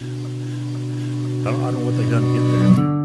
I don't, know what they done to get there.